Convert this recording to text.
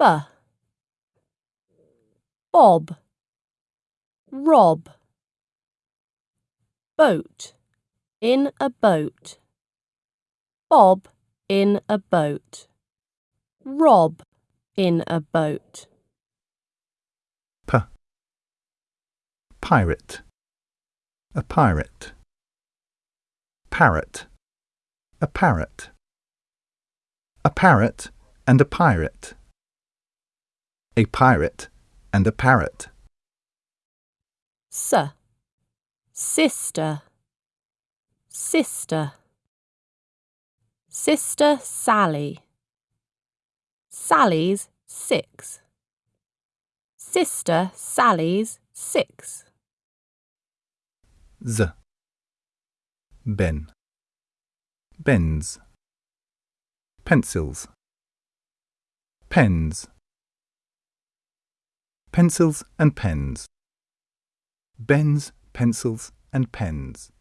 Bob. Rob. Boat. In a boat. Bob in a boat. Rob in a boat. P. Pirate. A pirate. Parrot. A parrot. A parrot and a pirate. A pirate and a parrot. S. Sister. Sister. Sister Sally. Sally's six. Sister Sally's six. Z. Ben. Bens. Pencils. Pens. Pencils and pens. Bens, pencils and pens.